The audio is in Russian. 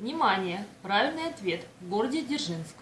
Внимание! Правильный ответ. В городе Дзержинск.